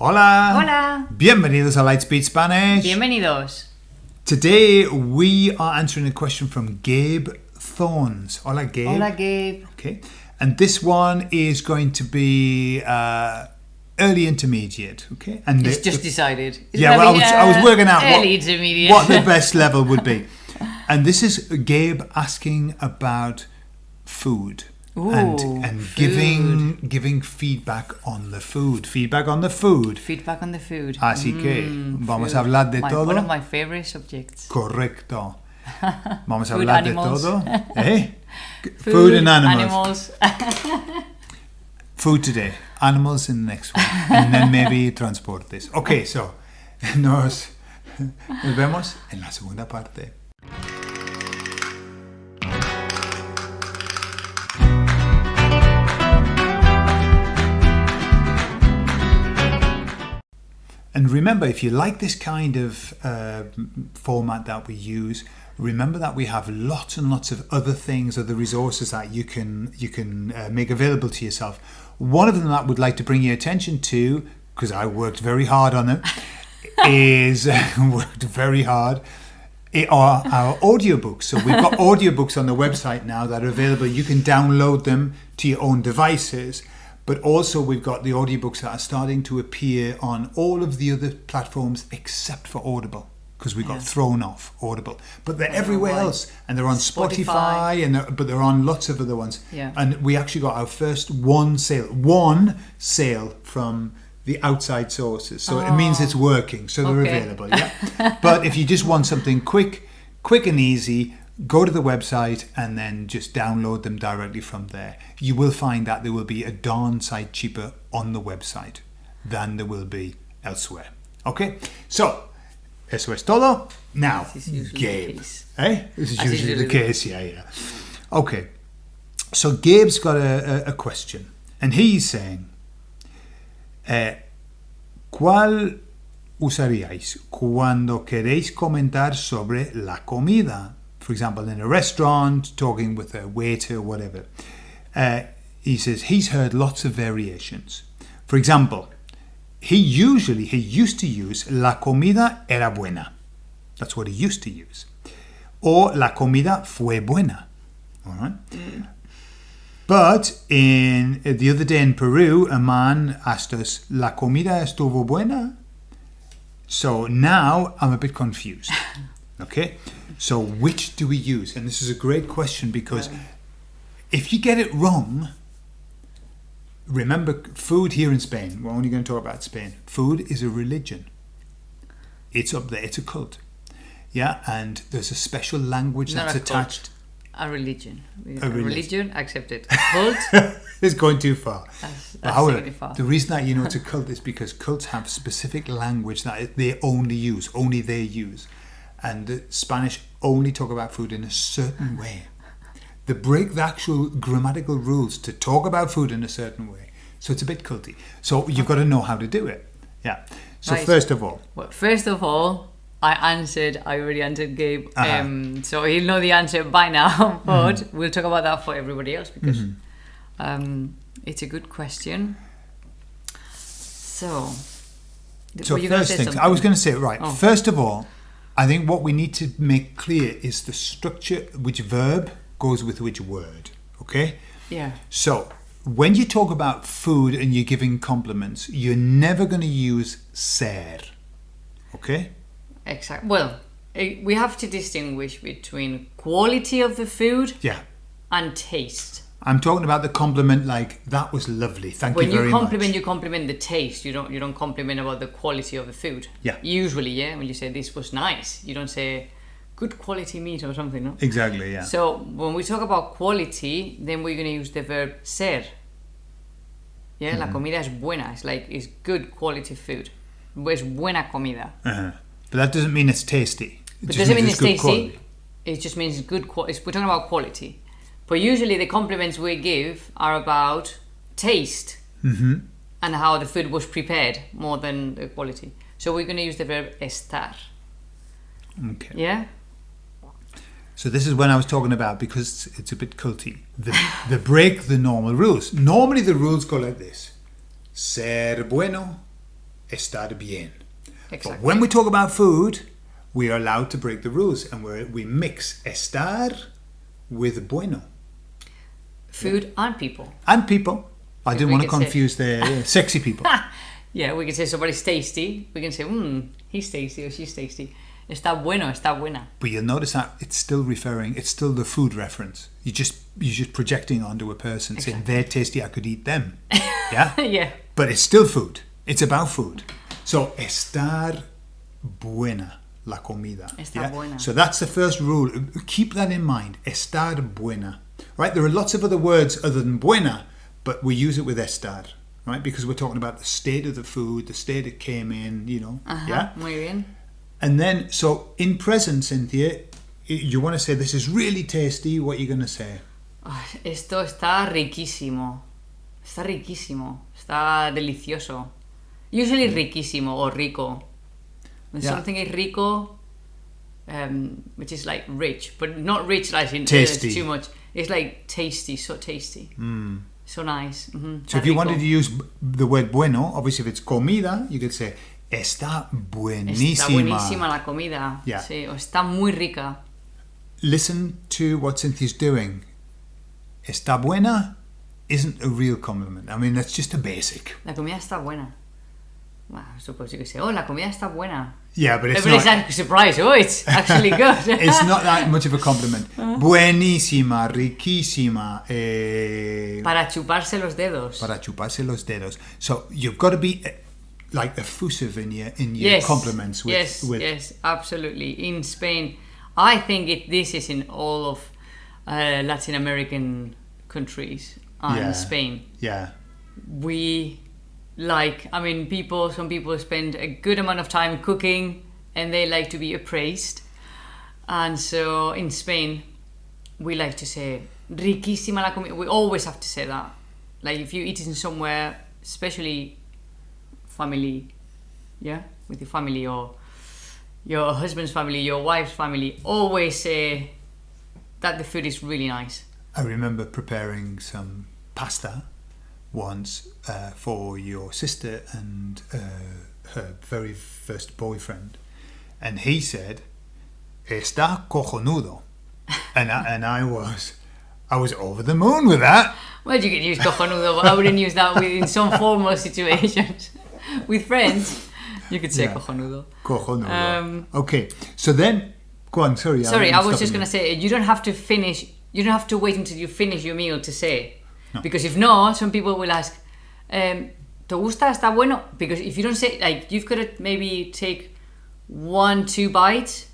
Hola. Hola. Bienvenidos a Lightspeed Spanish. Bienvenidos. Today we are answering a question from Gabe Thorns. Hola, Gabe. Hola, Gabe. Okay. And this one is going to be uh, early intermediate. Okay. And It's the- just the- decided. It's yeah, well, I was, I was uh, working out what, early intermediate. what the best level would be. And this is Gabe asking about food. And Ooh, and food. giving giving feedback on the food. Feedback on the food. Feedback on the food. Así que Mm, vamos food. a hablar de My- todo. One of my favorite subjects. Correcto. Vamos a Food, hablar animals. de todo. ¿Eh? Food, and animals. animals. Food today. Animals in the next one. And then maybe transportes. Ok, so nos, nos vemos en la segunda parte. And remember, if you like this kind of uh, format that we use, remember that we have lots and lots of other things, other resources that you can you can uh, make available to yourself. One of them that I would like to bring your attention to, because I worked very hard on it, is worked very hard. It are our audiobooks. So we've got audiobooks on the website now that are available. You can download them to your own devices. But also we've got the audiobooks that are starting to appear on all of the other platforms except for Audible because we got Yeah. thrown off Audible. But they're I don't know everywhere why. else and they're on Spotify, Spotify. and they're, but they're on lots of other ones. Yeah. And we actually got our first one sale, one sale from the outside sources. So it means it's oh, working. So they're Okay. available. Yeah. but if you just want something quick, quick and easy, go to the website and then just download them directly from there. You will find that there will be a darn sight cheaper on the website than there will be elsewhere. Okay? So, eso es todo. Now, Gabe. Eh? This is As usually the case, yeah, yeah. Okay. So Gabe's got a, a, a question, and he's saying, eh, ¿cuál usaríais cuando queréis comentar sobre la comida? For example, in a restaurant, talking with a waiter or whatever. Uh, he says he's heard lots of variations. For example, he usually, he used to use la comida era buena. That's what he used to use. Or la comida fue buena. All right. But in the other day in Peru, a man asked us, "La comida estuvo buena?" So now I'm a bit confused. Okay, so which do we use? And this is a great question because if you get it wrong, remember food here in Spain. We're only going to talk about Spain. Food is a religion. It's up there. It's a cult. Yeah, and there's a special language Not that's a cult. attached. A religion. A, religion. religion. accepted. Cult. it's going too far. That's, that's however, far. the reason that you know it's a cult is because cults have specific language that they only use, only they use. And the Spanish only talk about food in a certain way. They break the actual grammatical rules to talk about food in a certain way. So it's a bit culty. So you've got to know how to do it. Yeah. So Right. first of all, Well, first of all, I answered. I already answered Gabe. Uh-huh. Um, so he'll know the answer by now. But Mm-hmm. we'll talk about that for everybody else because um, it's a good question. So, So were you gonna first say things, I was going to say right. Oh. First of all, I think what we need to make clear is the structure, which verb goes with which word. Okay. Yeah. So when you talk about food and you're giving compliments, you're never going to use ser. Okay. Exactly. Well, eh, we have to distinguish between quality of the food Yeah. and taste. I'm talking about the compliment like that was lovely. Thank When you very much. When you compliment, you compliment the taste. You don't. You don't compliment about the quality of the food. Yeah. Usually, yeah. When you say this was nice, you don't say good quality meat or something. No. Exactly. Yeah. So when we talk about quality, then we're gonna use the verb ser. Yeah, Mm-hmm. la comida es buena. It's like it's good quality food. Es buena comida. uh-huh. But that doesn't mean it's tasty. It But doesn't mean it's tasty. quality. It just means it's good quality. We're talking about quality. But usually the compliments we give are about taste Mm-hmm. and how the food was prepared more than the quality. So we're going to use the verb estar. Okay. Yeah? So this is when I was talking about because it's a bit culty. The, the break the normal rules. Normally the rules go like this: ser bueno, estar bien. Exactly. But when we talk about food, we are allowed to break the rules and we we mix estar with bueno. Food and people. And people. I didn't want to could say- confuse the uh, sexy people. Yeah, we can say somebody's tasty. We can say, hmm, he's tasty or she's tasty. Está bueno, está buena. But you'll notice that it's still referring, it's still the food reference. You just you're just projecting onto a person saying they're tasty, I could eat them. Yeah? yeah. but it's still food. It's about food. So estar buena la comida. Está buena. So that's the first rule. Keep that in mind. Estar buena. Right? There are lots of other words other than buena, but we use it with estar. Right? Because we're talking about the state of the food, the state it came in, you know. Ajá, Yeah. muy bien. And then, so in present, Cynthia, you want to say this is really tasty. What are you going to say? Ay, Esto está riquísimo. Está riquísimo. Está delicioso. Usually riquísimo or rico. When Yeah. something is rico, um, which is like rich, but not rich like in Tasty. too much. It's like tasty, so tasty. So nice. Mhm, So if you wanted to use the word bueno, obviously if it's comida, you could say está buenísima. Está buenísima la comida. Yeah. Sí, o está muy rica. Listen to what Cynthia's doing. Está buena isn't a real compliment. I mean, that's just a basic. La comida está buena. I suppose you could say, oh, la comida está buena. Yeah, but it's Everybody's not. surprised. Oh, it's actually good. It's not that much of a compliment. Buenísima, riquísima, eh, Para chuparse los dedos. para chuparse los dedos. So you've got to be eh, like effusive in your in your yes. compliments with yes, with yes, absolutely. In Spain, I think it. This is in all of uh, Latin American countries and Yeah. Spain. yeah. We like. I mean, people. Some people spend a good amount of time cooking, and they like to be appraised. And so in Spain, we like to say riquísima la comida. We always have to say that. Like if you eat in somewhere, especially family, yeah, with your family or your husband's family, your wife's family, always say that the food is really nice. I remember preparing some pasta once uh, for your sister and uh, her very first boyfriend, and he said, "Está cojonudo," and I, and I was, I was over the moon with that. Well, you can use cojonudo, but I wouldn't use that in some formal situations. with friends, you could say Yeah. cojonudo. Cojonudo. Um, okay, so then, go on. Sorry, Sorry, I'm I was just going to say, you don't have to finish, you don't have to wait until you finish your meal to say. Because if not, some people will ask, um, ¿te gusta? ¿Está bueno? Because if you don't say, like, you've got to maybe take one, two bites,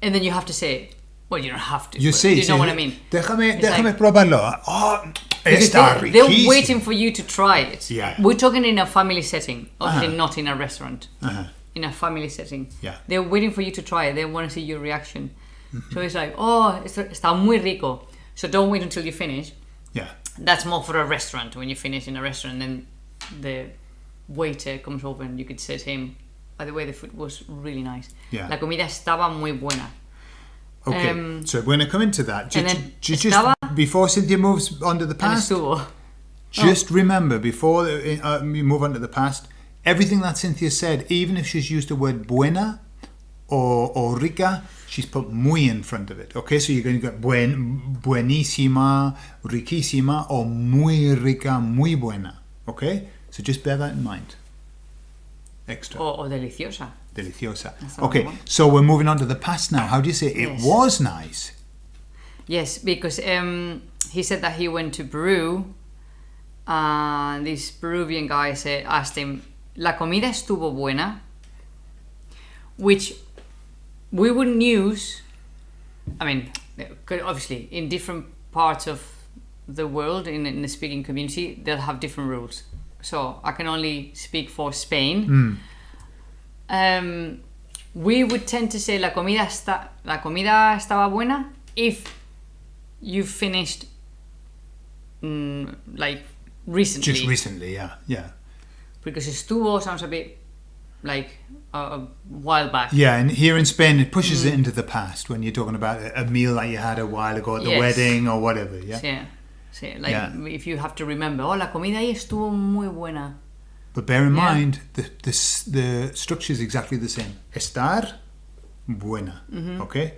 and then you have to say it. Well, you don't have to. You see, you know sí, what I mean. Déjame, It's déjame like- probarlo. Oh, está they, they're waiting for you to try it. Yeah. We're talking in a family setting, obviously Uh-huh. not in a restaurant. Uh-huh. In a family setting. Yeah. They're waiting for you to try it. They want to see your reaction. Mm-hmm. So it's like, oh, está muy rico. So don't wait until you finish. Yeah. That's more for a restaurant. When you finish in a restaurant, then the waiter comes over and you could say to him, by the way, the food was really nice. Yeah. La comida estaba muy buena. Okay, Um, so we're going to come into that. Ju- then ju- just before Cynthia moves on to the past, just remember before uh, we move on to the past, everything that Cynthia said, even if she's used the word buena or, or rica, she's put muy in front of it. Okay, so you're going to get buen, buenísima, riquísima, or muy rica, muy buena. Okay, so just bear that in mind. Extra. O, o deliciosa. Deliciosa. That's Okay, so we're moving on to the past now. How do you say it Yes. was nice? Yes, because um, he said that he went to Peru, and this Peruvian guy said, asked him, "La comida estuvo buena," which we wouldn't use. I mean, obviously, in different parts of the world, in, in the speaking community, they'll have different rules. So I can only speak for Spain. Um, we would tend to say la comida está la comida estaba buena if you finished mm, like recently Just recently, yeah, yeah. because estuvo sounds a bit like a, a while back Yeah, and here in Spain, it pushes it into the past when you're talking about a a meal that you had a while ago at the Yes. wedding or whatever. Yeah, sí, sí, like Yeah. if you have to remember oh la comida ahí estuvo muy buena But bear in Yeah. mind, the, the, the structure is exactly the same. Estar, buena. Mm-hmm. Okay?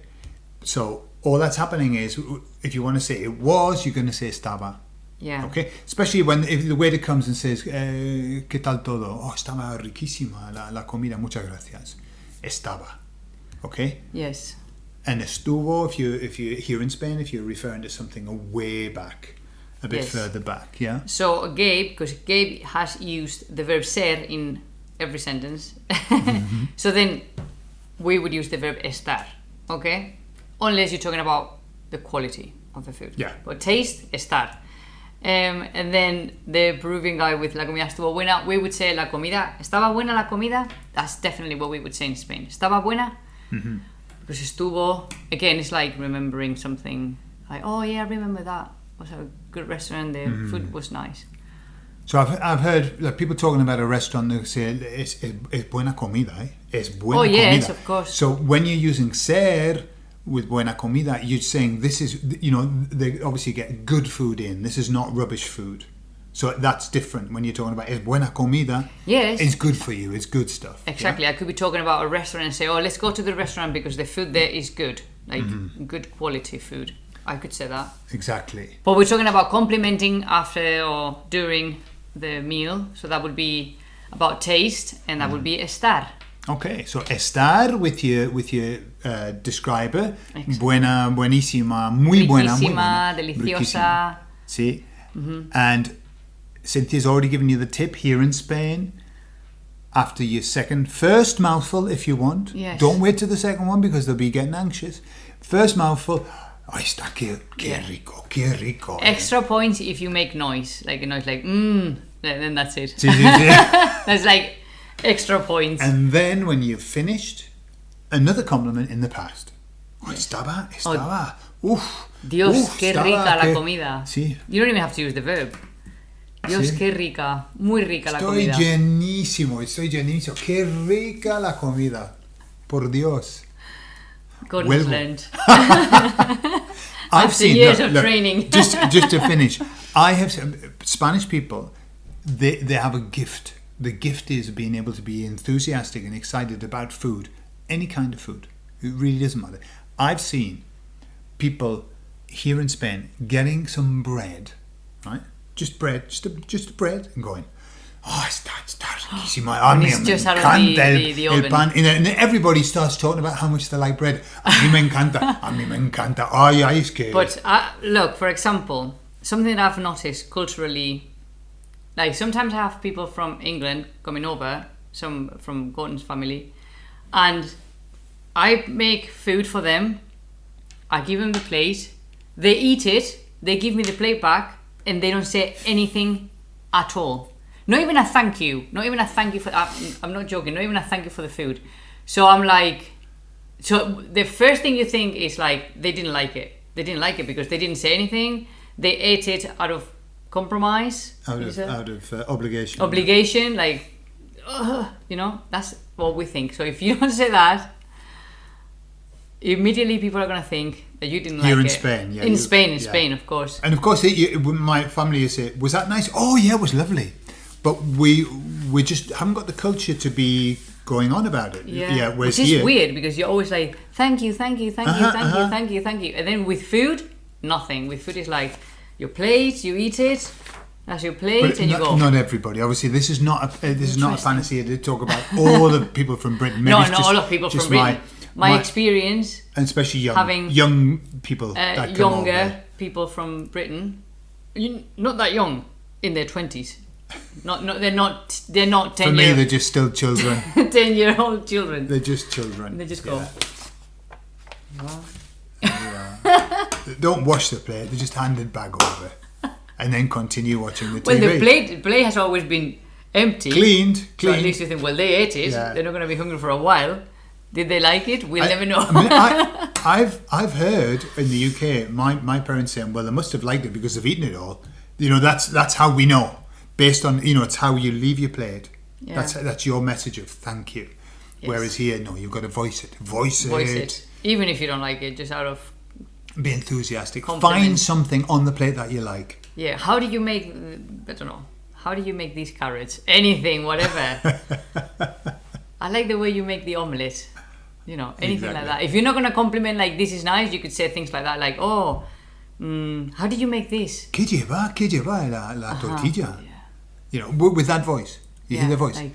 So all that's happening is, if you want to say it was, you're going to say estaba. Yeah. Okay? Especially when if the waiter comes and says, eh, ¿qué tal todo? Oh, estaba riquísima la, la comida, muchas gracias. Estaba. Okay? Yes. And estuvo, if you if you here in Spain, if you're referring to something way back, a bit Yes. further back, yeah. So Gabe, because Gabe has used the verb ser in every sentence, Mm-hmm. so then we would use the verb estar, okay? Unless you're talking about the quality of the food. Yeah. But taste, estar. Um, and then the Peruvian guy with la comida estuvo buena, we would say la comida, estaba buena la comida. That's definitely what we would say in Spain. Estaba buena. Mm-hmm. Because estuvo, again, it's like remembering something. Like, oh yeah, I remember that. It was a good restaurant. The Mm-hmm. food was nice. So I've, I've heard like, people talking about a restaurant that say it's, es buena comida, eh? es buena Oh, yes, comida. of course. So when you're using ser with buena comida, you're saying this is, you know, they obviously get good food in. This is not rubbish food. So that's different when you're talking about es buena comida. Yes. It's good for you. It's good stuff. yeah? Exactly. I could be talking about a restaurant and say, oh, let's go to the restaurant because the food there is good. Like, Mm-hmm. good quality food. I could say that. Exactly. But we're talking about complimenting after or during the meal. So that would be about taste and that would be estar. Okay, so estar with your with your uh, describer, Excellent. buena, buenísima, muy buena, muy buena, deliciosa. riquísima. See, and Cynthia's already given you the tip here in Spain. After your second, first mouthful, if you want. Yes. Don't wait to the second one because they'll be getting anxious. First mouthful. Ay, está qué, qué rico, qué rico. Extra points if you make noise. Like a noise like, mmm. Then then that's it. Sí, sí, sí. That's like extra points. And then when you've finished, another compliment in the past. Oh, estaba, estaba. Uf. Dios, uf, qué estaba, rica la qué- comida. Sí. You don't even have to use the verb. Dios, Sí. qué rica. Muy rica la comida. Estoy llenísimo, estoy llenísimo. Qué rica la comida. Por Dios. Has. I've After years of training. just, just to finish, I have seen- Spanish people. They they have a gift. The gift is being able to be enthusiastic and excited about food, any kind of food. It really doesn't matter. I've seen people here in Spain getting some bread, right? Just bread, just a, just bread, and going. Oh, está, está riquísimo. A And mí it's me just out of encanta the- el, the- the el pan. And then everybody starts talking about how much they like bread. A mí me encanta. A mí me encanta. Ay, ay, es que... But uh, look, for example, something that I've noticed culturally, like sometimes I have people from England coming over, some from Gordon's family, and I make food for them. I give them the plate, they eat it, they give me the plate back, and they don't say anything at all. Not even a thank you. Not even a thank you for. I'm, I'm not joking. Not even a thank you for the food. So I'm like, so the first thing you think is like they didn't like it. They didn't like it because they didn't say anything. They ate it out of compromise. out of, out of uh, obligation. obligation. Like, ugh, you know, that's what we think. So if you don't say that, immediately people are gonna think that you didn't like in it. Spain, yeah, In you- Spain, in yeah. Spain, of course. And of course, it, you, when my family is say, "Was that nice?" Oh yeah, it was lovely. But we we just haven't got the culture to be going on about it. Yeah, whereas which is here, weird because you're always like, thank you, thank you, thank you, Uh-huh, thank uh-huh. you, thank you, thank you, and then with food, nothing. With food, is like your plate, you eat it, that's your plate, But and you not, go. not everybody. Obviously, this is not a, uh, this is not a fantasy to talk about all the people from Britain. Maybe no, not just- all of people from Britain. My, my- experience, and especially young having, young people uh, that come younger people from Britain, you, not that young, in their twenties. Not, not, they're not, they're not ten. For ten me, year, they're just still children. ten year old children. they're just children. They just go. Yeah. They Don't wash the plate. They just hand it back over, and then continue watching the TV. Well, the plate, plate has always been empty. cleaned, So at least you think, well, they ate it. Yeah. They're not going to be hungry for a while. Did they like it? We'll I- never know. I mean, I, I've I've heard in the UK my, my parents saying, well, they must have liked it because they've eaten it all. You know, that's that's how we know, based on you know, it's how you leave your plate. Yeah. That's that's your message of thank you. Yes. Whereas here, no, you've got to voice it, voice, Voice it, it. Even if you don't like it, just out of. be enthusiastic. Compliment. Find something on the plate that you like. Yeah. How do you make. I don't know. how do you make these carrots? Anything, whatever. I like the way you make the omelette. You know, anything like that. If you're not gonna compliment like this is nice, you could say things like that, like, oh, mm, how did you make this? ¿Qué lleva? ¿Qué lleva la, la Ajá, tortilla? yeah. You know, with, with that voice. You hear the voice. like-.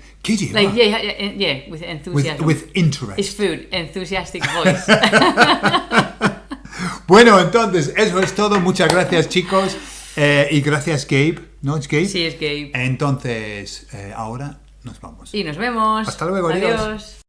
Like, yeah, yeah, yeah, yeah with with, enthusiasm. with interest. it's food, enthusiastic voice. Bueno, entonces, eso es todo. Muchas gracias, chicos. Eh, y gracias, Gabe. ¿No es Gabe? sí, es gay. Entonces, eh, ahora nos vamos. Y nos vemos. Hasta luego, adiós. adiós.